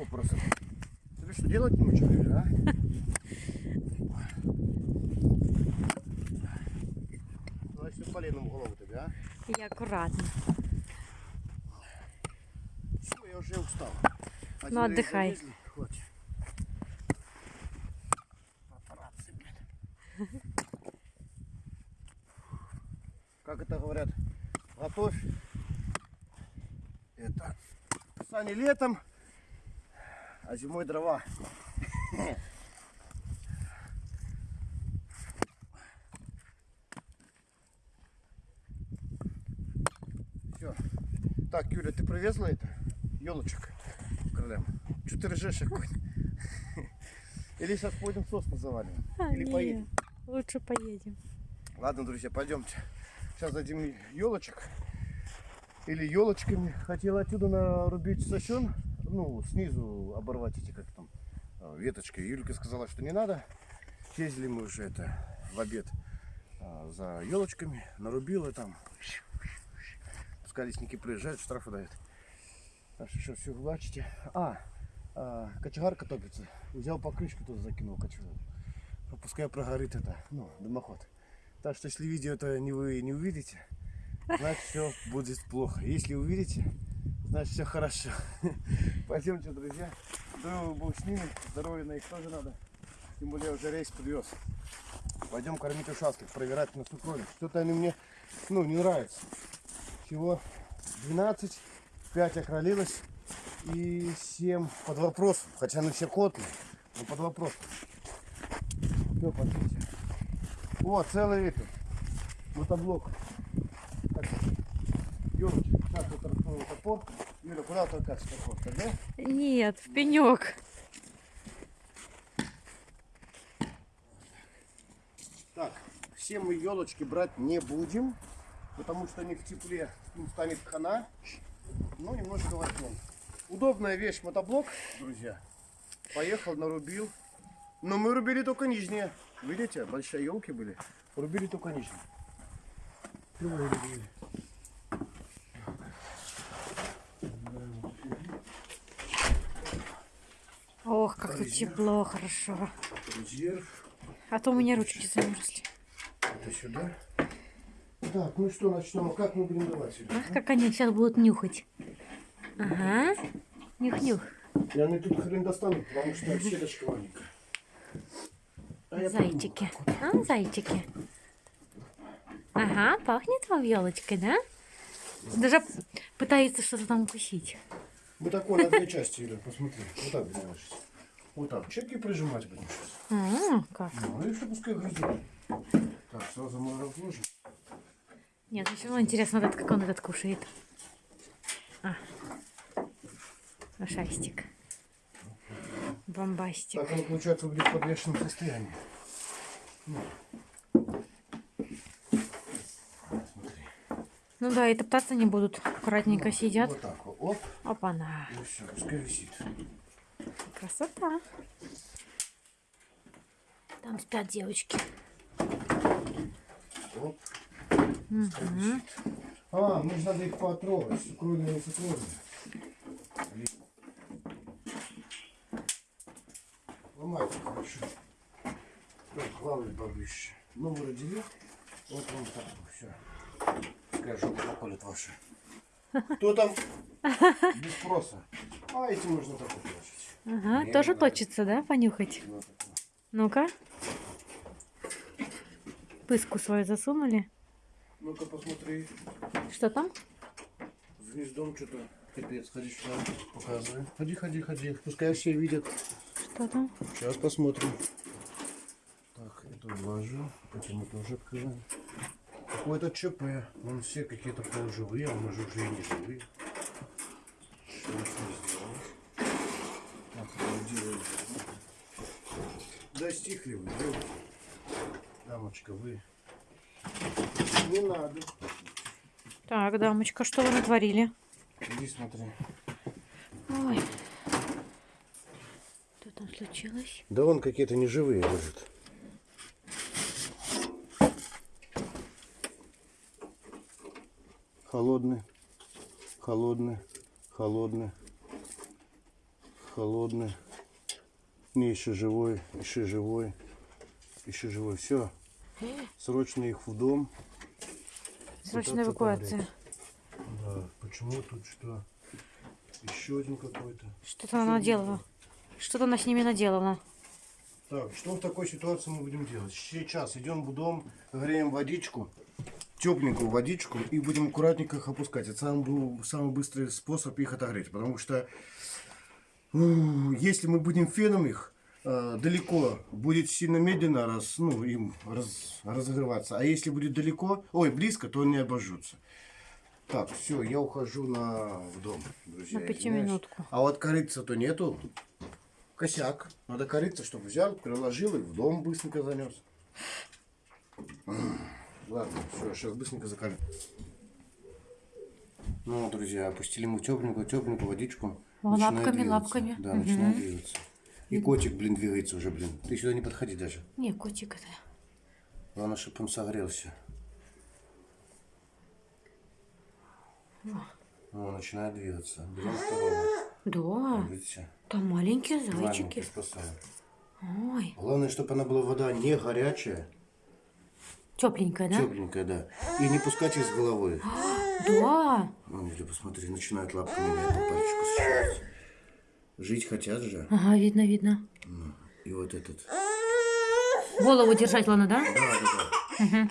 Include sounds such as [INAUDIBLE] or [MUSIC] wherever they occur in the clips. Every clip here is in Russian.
вопросом. Тебе что, делать нечего, или, а? Значит, ты поленом в голову тебе, а? Я акуратно. Все, я уже устал. А Ну, отдыхай. залезли, хватит. Папарацци, блядь. Как это говорят, готовь это сани летом, а зимой дрова. Все. Так, Юля, ты привезла это? Елочек крылем. Что ты ржешь какой [LAUGHS] Или сейчас пойдем сосны завалим? А, Или не, поедем? Лучше поедем. Ладно, друзья, пойдемте. Сейчас дадим елочек. Или елочками. Хотел отсюда нарубить сосен. Ну, снизу оборвать эти, как там, а, веточки. Юлька сказала, что не надо. Ездили мы уже это в обед а, за елочками. Нарубила там. Пускай лесники приезжают, штрафы дают. Так что сейчас все влачите. А, а, кочегарка топится. Взял покрышку туда закинул кочегарку. Пускай прогорит это, ну, дымоход. Так что если видео это не вы не увидите, значит все будет плохо. Если увидите, значит все хорошо. [LAUGHS] Пойдемте, друзья. Здорово был с ними, здоровья на их тоже надо. Тем более уже рейс подвез. Пойдем кормить ушастых, проверять на сукрове. Что-то они мне, ну, не нравятся. Всего 12, 5 окролилось и 7 под вопросом. Хотя они все котные, но под вопросом. Все, смотрите. О, целый этот мотоблок. Так, Юрочка, раскрою топор. Юля, куда толкаться топор? Да? Нет, в пенек. Так, все мы елочки брать не будем, потому что они в тепле им станет хана. Ну, немножко возьмем. Удобная вещь мотоблок, друзья. Поехал, нарубил. Но мы рубили только нижние. Видите, большие елки были. Рубили только нижние. Рубили. Как тут тепло, хорошо. Резерв. А то у меня ручки замерзли. Это сюда. Так, ну что, начнем. А Как мы будем давать сюда? Ах, как они сейчас будут нюхать. Ага. Нюх-нюх. И они тут хрен достанут, потому что щелочка маленькая. А Зайчики. А, зайчики. Ага, пахнет вам елочкой, да? Даже пытается что-то там укусить. Мы такой на две части, Юля, посмотри. Вот так ложить. Вот так. Чепки прижимать будем сейчас. А, как? Ну и все пускай грызет. Так, сразу мы разложим. Нет, мне все равно интересно, этот, как он этот кушает. А. Ушастик. Бомбастик. Так он, получается, будет в подвешенном состоянии. Ну. Ну да, и топтаться не будут. Аккуратненько сидят. Вот так вот. Оп. Опа-на. И все, пускай висит. Красота. Там спят девочки. Оп. Висит. А, же надо их потрогать. Сукровные и сукровные. Ломайте хорошо. Так, главное повыше. Ну, вы родили. Вот вам так, все. Пускай жопу поколет ваша. Кто там? [LAUGHS] Без спроса. А эти можно так положить. Ага, Не, тоже надо. точится, да, понюхать? Ну-ка. Пыску свою засунули. Ну-ка посмотри. Что там? С гнездом что-то. Капец, ходи сюда, показывай. Ходи, ходи, ходи. Пускай все видят. Что там? Сейчас посмотрим. Так, это вложу. Это мы тоже открываем. Какой-то ЧП. Вон все какие-то полуживые, а может уже и не живые. Что мы с ним сделаем? Так, это делаем. Да стихли вы, девушка. Дамочка, вы. Не надо. Так, дамочка, что вы натворили? Иди смотри. Ой. Что там случилось? Да вон какие-то неживые лежат. Холодный, холодный, холодный, холодный. Не, еще живой, еще живой, еще живой. Все. Срочно их в дом. Срочная эвакуация. Да, почему тут что? Еще один какой-то. Что-то она наделала. Что-то она с ними наделала. Так, что в такой ситуации мы будем делать? Сейчас идем в дом, греем водичку, тепленькую водичку, и будем аккуратненько их опускать. Это самый, был самый быстрый способ их отогреть, потому что ну, если мы будем феном их э, далеко, будет сильно медленно раз, ну, им раз- разогреваться. А если будет далеко, ой, близко, то они обожжутся. Так, все, я ухожу на в дом, друзья. На пятиминутку. А вот корыца-то нету. Косяк. Надо корыться, чтобы взял, переложил и в дом быстренько занес. Ладно, все, сейчас быстренько закалю. Ну, друзья, опустили мы тепленькую, тепленькую водичку. Начинает лапками, двигаться. лапками. Да, Мгм. начинает двигаться. И котик, блин, двигается уже, блин. Ты сюда не подходи даже. Не, котик это. Главное, чтобы он согрелся. О, начинает двигаться. Берем второго. Да, Видите? там маленькие зайчики. спасаем. Ой, Главное, чтобы она была вода не горячая, тепленькая, да? тепленькая, да. И не пускать их с головой. [GASPS] Да. Ну, Юля, посмотри, начинают лапками меня по пальчику сжать. Жить хотят же. Ага, видно, видно. И вот этот. Голову держать, ладно, да? Да, да, да.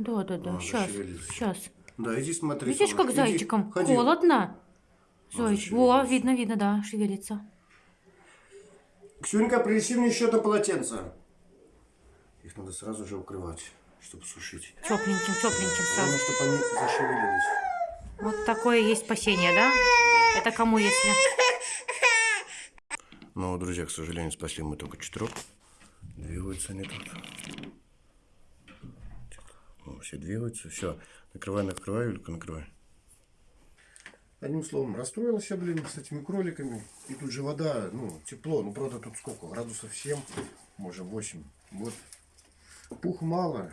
Да, да, да. А, Сейчас, сейчас. Да, иди смотри. Видишь, как иди. зайчиком? Ходи. Холодно. Зайчик. Во, видно, видно, да, шевелится. Ксюнька, принеси мне еще одно полотенце. Их надо сразу же укрывать, чтобы сушить. Тепленьким, тепленьким Главное, сразу. чтобы они зашевелились. Вот такое есть спасение, да? Это кому если? Ну, друзья, к сожалению, спасли мы только четырех. Двигаются они тут. Ну, все двигаются. Все. Накрывай, накрывай, Юлька, накрывай. Одним словом, расстроилась я, блин, с этими кроликами. И тут же вода, ну, тепло. Ну, правда, тут сколько? Градусов 7, может 8. Вот. Пух мало.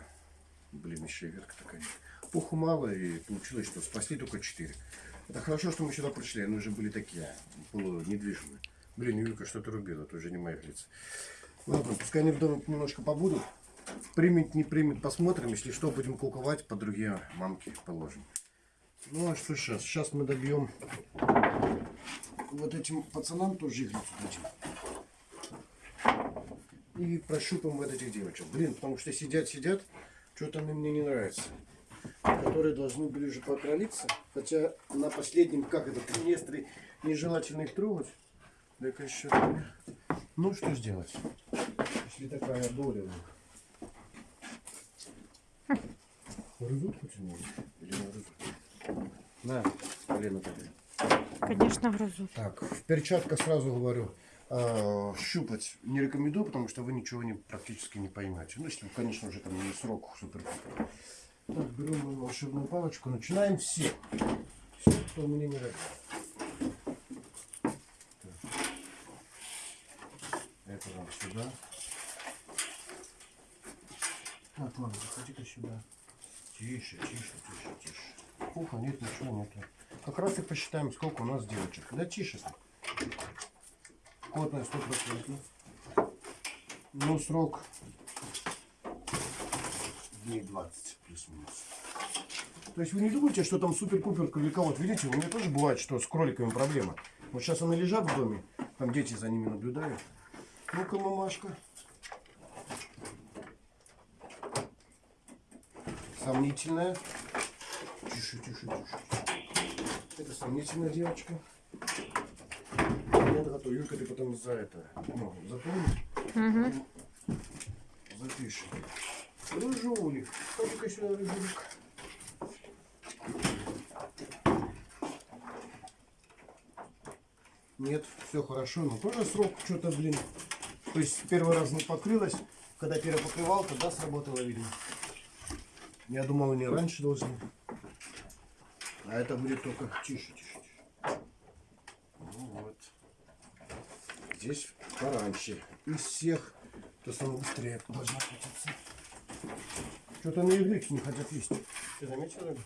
Блин, еще и ветка такая. Пуху мало, и получилось, что спасли только 4. Это хорошо, что мы сюда пришли. Они уже были такие, полунедвижимые. Блин, Юлька что-то рубила, это уже не моих лиц. Ладно, пускай они в доме немножко побудут. Примет, не примет, посмотрим. Если что, будем куковать, по другие мамки положим. Ну а что сейчас? Сейчас мы добьем вот этим пацанам тоже иглицу дадим. И прощупаем вот этих девочек. Блин, потому что сидят, сидят, что-то они мне не нравится. Которые должны были уже покролиться. Хотя на последнем, как это, триместре, нежелательно их трогать. Так еще. Ну что сделать? Если такая доля. Грызут хоть они или не? На, колено тогда. Конечно, грызут. Так, в перчатках сразу говорю, э, щупать не рекомендую, потому что вы ничего не, практически не поймете. Ну, если, конечно, уже там не срок супер Так, берем волшебную палочку, начинаем все. Все, кто мне не нравится. Это вам сюда. Так, ладно, заходи-ка сюда. Тише, тише, тише, тише. Пуха нет, ничего нету. Как раз и посчитаем, сколько у нас девочек. Да тише. Кодная 100%. Ну, срок дней 20 плюс-минус. То есть вы не думаете, что там супер-пупер кролика. Вот видите, у меня тоже бывает, что с кроликами проблема. Вот сейчас они лежат в доме, там дети за ними наблюдают. Ну-ка, мамашка. Сомнительная. Тише, тише, тише. Это сомнительная девочка. Нет, готов. Юлька, ты потом за это, ну, запомни. Запиши. Рыжулик. Ходи-ка сюда, рыжулик. Нет, все хорошо, но тоже срок что-то, блин. То есть первый раз не покрылась, когда перепокрывал, тогда сработало, видимо. Я думал, они раньше должны. А это будет только тише, тише, тише. Ну вот. Здесь пораньше. Из всех, то самое быстрее должна крутиться. Что-то на иглике не хотят есть. Ты заметил?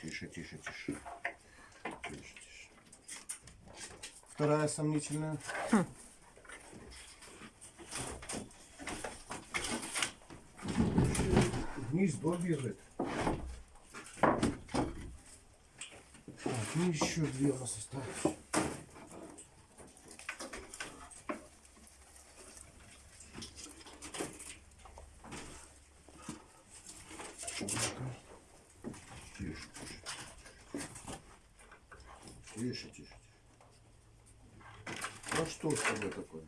Тише, тише, тише. Тише, тише. Вторая сомнительная. Гнездо бежит. Так, ну еще две у нас остались. Тише, тише. Тише, тише, тише. А что с тобой такое?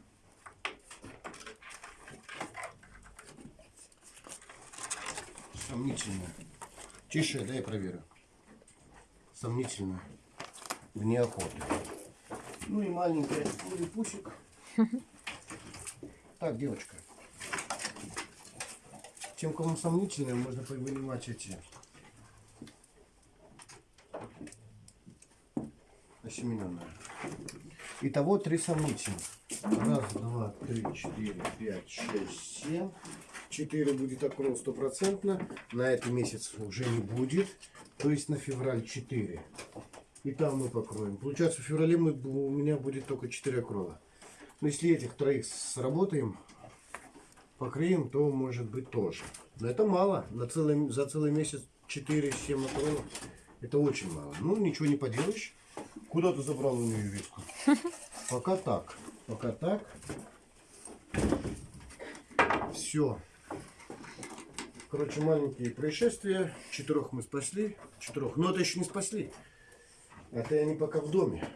Сомнительно. Тише, дай я проверю. Сомнительно. В неохоте. Ну и маленький пусик. Так, девочка. Тем, кому сомнительно, можно вынимать эти осемененные. Итого три сомнительных. Раз, два, три, четыре, пять, шесть, семь. Четыре будет окрол стопроцентно. На этот месяц уже не будет. То есть на февраль 4. И там мы покроем. Получается, в феврале мы, у меня будет только 4 окрола. Но если этих троих сработаем, покроем, то может быть тоже. Но это мало. На целый, за целый месяц 4-7 окролов. Это очень мало. Ну, ничего не поделаешь. Куда ты забрал у нее ветку? [LAUGHS] Пока так. Пока так. Все. Короче, маленькие происшествия. Четырех мы спасли. Четырех. Но это еще не спасли. Это они пока в доме.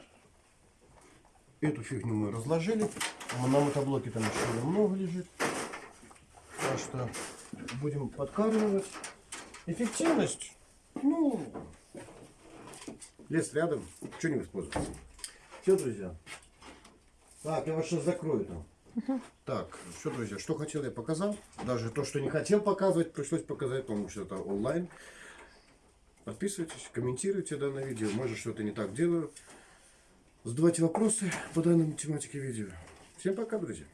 Эту фигню мы разложили. На мотоблоке там еще много лежит. Так что будем подкармливать. Эффективность. Ну, лес рядом. Что не воспользоваться. Все, друзья. Так, я вас сейчас закрою там. Так, все, друзья, что хотел, я показал. Даже то, что не хотел показывать, пришлось показать, потому что это онлайн. Подписывайтесь, комментируйте данное видео. Может, что-то не так делаю. Задавайте вопросы по данной тематике видео. Всем пока, друзья.